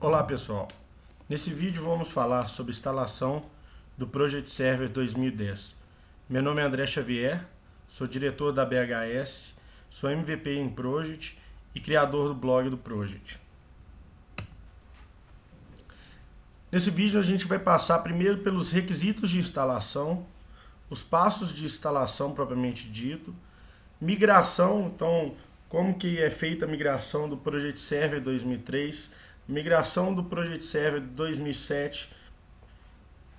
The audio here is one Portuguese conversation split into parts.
Olá pessoal, nesse vídeo vamos falar sobre instalação do Project Server 2010. Meu nome é André Xavier, sou diretor da BHS, sou MVP em Project e criador do blog do Project. Nesse vídeo a gente vai passar primeiro pelos requisitos de instalação, os passos de instalação propriamente dito, migração, então como que é feita a migração do Project Server 2003, migração do Project Server 2007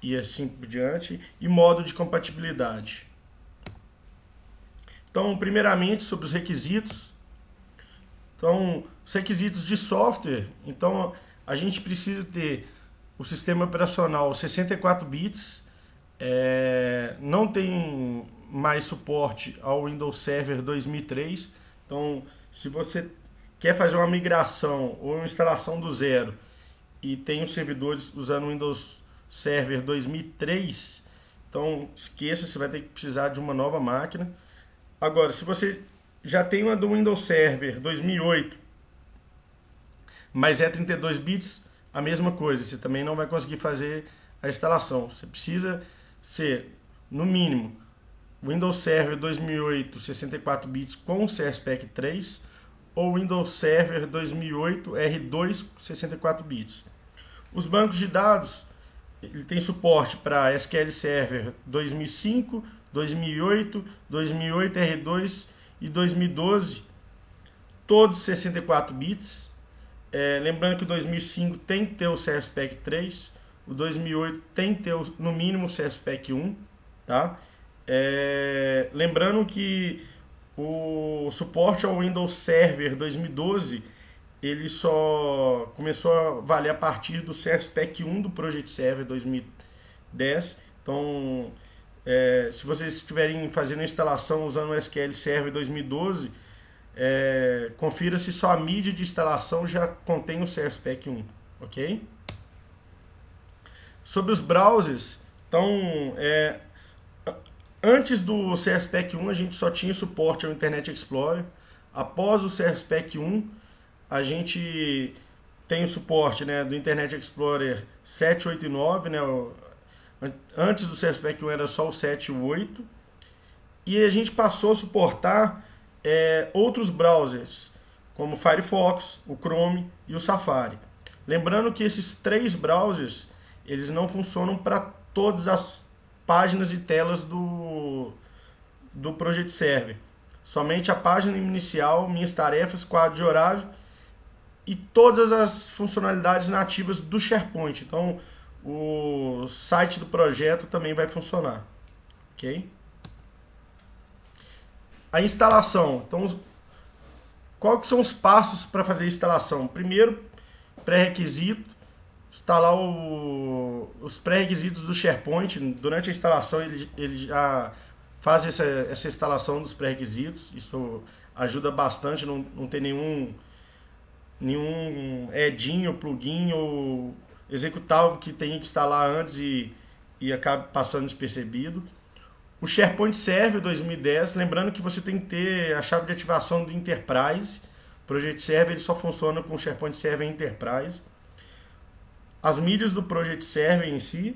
e assim por diante, e modo de compatibilidade. Então, primeiramente, sobre os requisitos. Então, os requisitos de software. Então, a gente precisa ter o sistema operacional 64 bits, é, não tem mais suporte ao Windows Server 2003. Então, se você quer fazer uma migração ou uma instalação do zero e tem os servidores usando o Windows Server 2003, então esqueça, você vai ter que precisar de uma nova máquina. Agora, se você já tem uma do Windows Server 2008, mas é 32 bits, a mesma coisa, você também não vai conseguir fazer a instalação. Você precisa ser, no mínimo, Windows Server 2008 64 bits com CSPAC 3 ou Windows Server 2008 R2 64 bits. Os bancos de dados ele tem suporte para SQL Server 2005, 2008, 2008 R2 e 2012, todos 64 bits. É, lembrando que o 2005 tem que ter o CSPAC 3, o 2008 tem que ter no mínimo o CSPAC 1, tá? É, lembrando que o suporte ao Windows Server 2012 ele só começou a valer a partir do Service Pack 1 do Project Server 2010. Então, é, se vocês estiverem fazendo a instalação usando o SQL Server 2012, é, confira se sua mídia de instalação já contém o Service Pack 1, ok? Sobre os browsers, então, é, Antes do CSPAC 1 a gente só tinha suporte ao Internet Explorer. Após o CSPAC 1 a gente tem o suporte né, do Internet Explorer 7, 8 e 9. Né, antes do CSPAC 1 era só o 7 e o 8. E a gente passou a suportar é, outros browsers, como o Firefox, o Chrome e o Safari. Lembrando que esses três browsers eles não funcionam para todas as páginas e telas do, do Project Server. Somente a página inicial, minhas tarefas, quadro de horário e todas as funcionalidades nativas do SharePoint. Então, o site do projeto também vai funcionar. Ok? A instalação. Então, quais são os passos para fazer a instalação? Primeiro, pré-requisito, instalar o, os pré-requisitos do SharePoint. Durante a instalação ele, ele já faz essa, essa instalação dos pré-requisitos. Isso ajuda bastante, não, não ter nenhum, nenhum edinho, plugin ou executável que tenha que instalar antes e, e acabe passando despercebido. O SharePoint Server 2010, lembrando que você tem que ter a chave de ativação do Enterprise. O Project Server ele só funciona com o SharePoint Server Enterprise as mídias do Project Server em si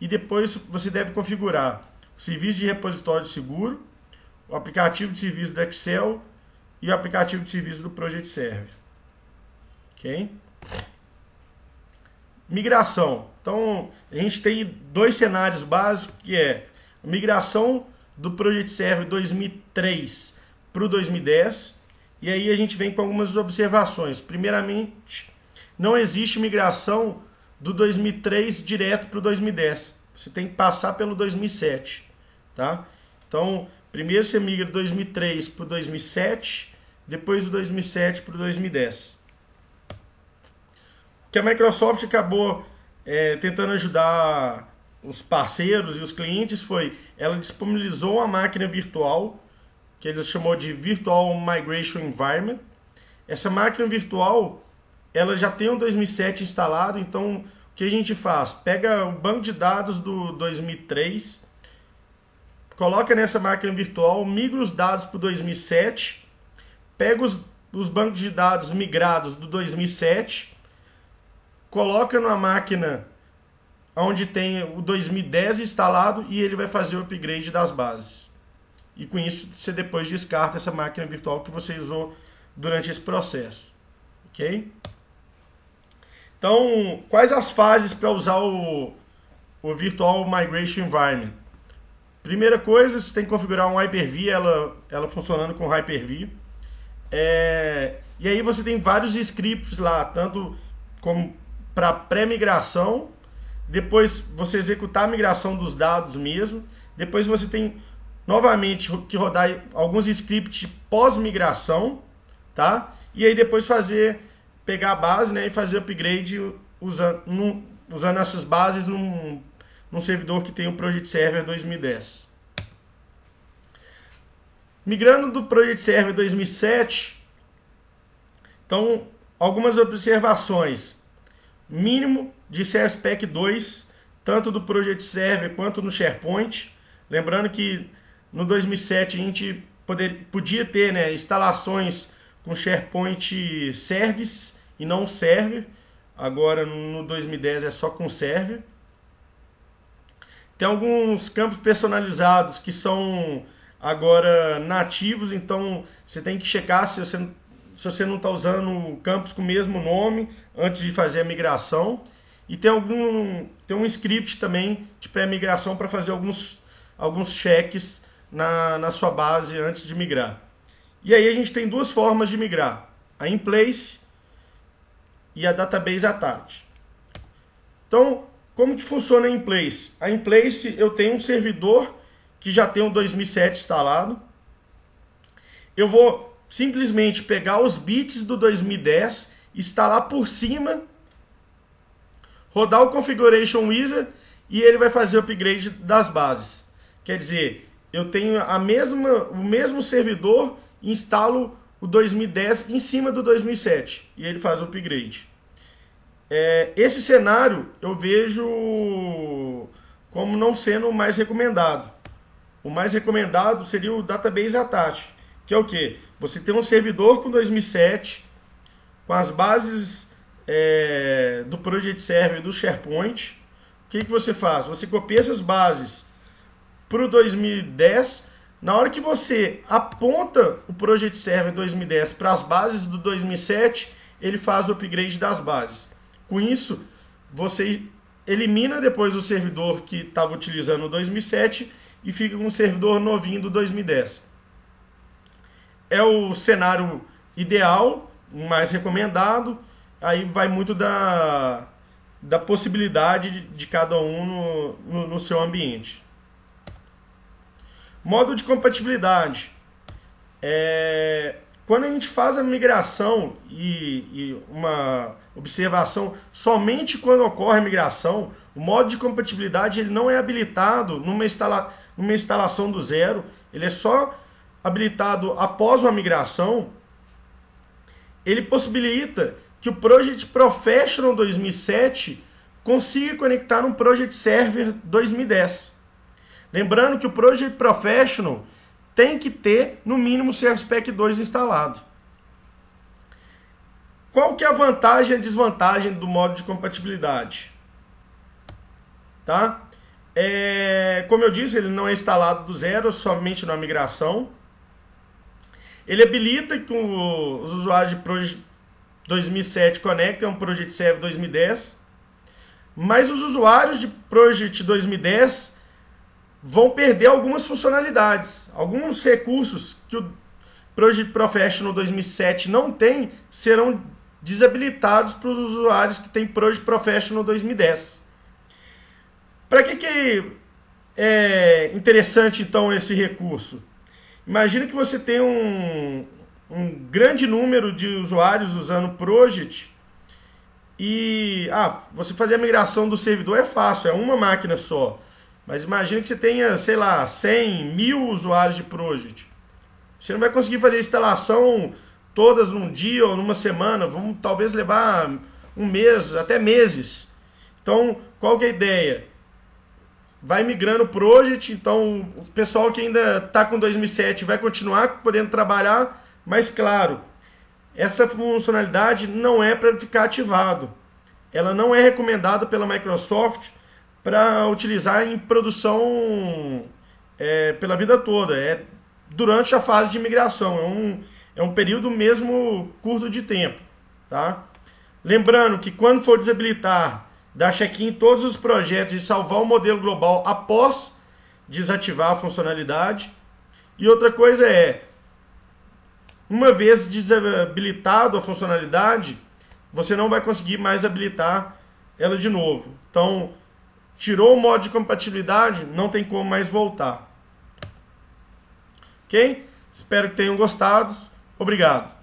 e depois você deve configurar o serviço de repositório seguro, o aplicativo de serviço do Excel e o aplicativo de serviço do Project Server. Ok? Migração. Então, a gente tem dois cenários básicos, que é a migração do Project Server 2003 para o 2010. E aí a gente vem com algumas observações. Primeiramente, não existe migração do 2003 direto para o 2010. Você tem que passar pelo 2007, tá? Então, primeiro você migra do 2003 para o 2007, depois do 2007 para o 2010. O que a Microsoft acabou é, tentando ajudar os parceiros e os clientes foi, ela disponibilizou uma máquina virtual, que ele chamou de Virtual Migration Environment. Essa máquina virtual ela já tem o 2007 instalado, então o que a gente faz? Pega o banco de dados do 2003, coloca nessa máquina virtual, migra os dados para o 2007, pega os, os bancos de dados migrados do 2007, coloca numa máquina onde tem o 2010 instalado e ele vai fazer o upgrade das bases. E com isso você depois descarta essa máquina virtual que você usou durante esse processo. Ok? Então, quais as fases para usar o, o Virtual Migration Environment? Primeira coisa, você tem que configurar um Hyper-V, ela, ela funcionando com Hyper-V. É, e aí você tem vários scripts lá, tanto como para pré-migração, depois você executar a migração dos dados mesmo, depois você tem novamente que rodar alguns scripts pós-migração, tá? E aí depois fazer, pegar a base né, e fazer upgrade usando, usando essas bases num, num servidor que tem o Project Server 2010. Migrando do Project Server 2007, então algumas observações. Mínimo de Pack 2, tanto do Project Server quanto no SharePoint. Lembrando que no 2007 a gente poder, podia ter né, instalações com SharePoint Service e não Server. Agora no 2010 é só com Server. Tem alguns campos personalizados que são agora nativos, então você tem que checar se você, se você não está usando campos com o mesmo nome antes de fazer a migração. E tem algum tem um script também de pré-migração para fazer alguns, alguns cheques na, na sua base antes de migrar. E aí a gente tem duas formas de migrar: a in place e a database attached. Então, como que funciona a in place? A in place eu tenho um servidor que já tem o 2007 instalado. Eu vou simplesmente pegar os bits do 2010, instalar por cima rodar o Configuration Wizard e ele vai fazer o upgrade das bases. Quer dizer, eu tenho a mesma, o mesmo servidor instalo o 2010 em cima do 2007 e ele faz o upgrade. É, esse cenário eu vejo como não sendo o mais recomendado. O mais recomendado seria o Database Attach, que é o que? Você tem um servidor com 2007, com as bases é, do Project Server do SharePoint, o que, que você faz? Você copia essas bases para o 2010. Na hora que você aponta o Project Server 2010 para as bases do 2007, ele faz o upgrade das bases. Com isso, você elimina depois o servidor que estava utilizando o 2007 e fica com um servidor novinho do 2010. É o cenário ideal, mais recomendado aí vai muito da, da possibilidade de, de cada um no, no, no, seu ambiente. Modo de compatibilidade. É, quando a gente faz a migração e, e, uma observação somente quando ocorre a migração, o modo de compatibilidade ele não é habilitado numa, instala, numa instalação do zero, ele é só habilitado após uma migração. Ele possibilita que o Project Professional 2007 consiga conectar um Project Server 2010. Lembrando que o Project Professional tem que ter no mínimo o Service Pack 2 instalado. Qual que é a vantagem e a desvantagem do modo de compatibilidade? Tá? É, como eu disse, ele não é instalado do zero, somente na migração. Ele habilita que os usuários de Project 2007 Connect é um Project Server 2010. Mas os usuários de Project 2010 vão perder algumas funcionalidades. Alguns recursos que o Project Professional 2007 não tem serão desabilitados para os usuários que têm Project Professional 2010. Para que, que é interessante então esse recurso? Imagina que você tem um, um grande número de usuários usando Project e ah, você fazer a migração do servidor é fácil, é uma máquina só. Mas imagine que você tenha, sei lá, 100 mil usuários de Project. Você não vai conseguir fazer a instalação todas num dia ou numa semana. Vamos talvez levar um mês, até meses. Então, qual que é a ideia? Vai migrando o Project, então o pessoal que ainda está com 2007 vai continuar podendo trabalhar mas claro, essa funcionalidade não é para ficar ativado. ela não é recomendada pela Microsoft para utilizar em produção é, pela vida toda. É durante a fase de migração. É um, é um período mesmo curto de tempo. Tá? Lembrando que quando for desabilitar, dar check-in em todos os projetos e salvar o modelo global após desativar a funcionalidade. E outra coisa é, uma vez desabilitado a funcionalidade, você não vai conseguir mais habilitar ela de novo. Então, tirou o modo de compatibilidade, não tem como mais voltar. Ok? Espero que tenham gostado. Obrigado.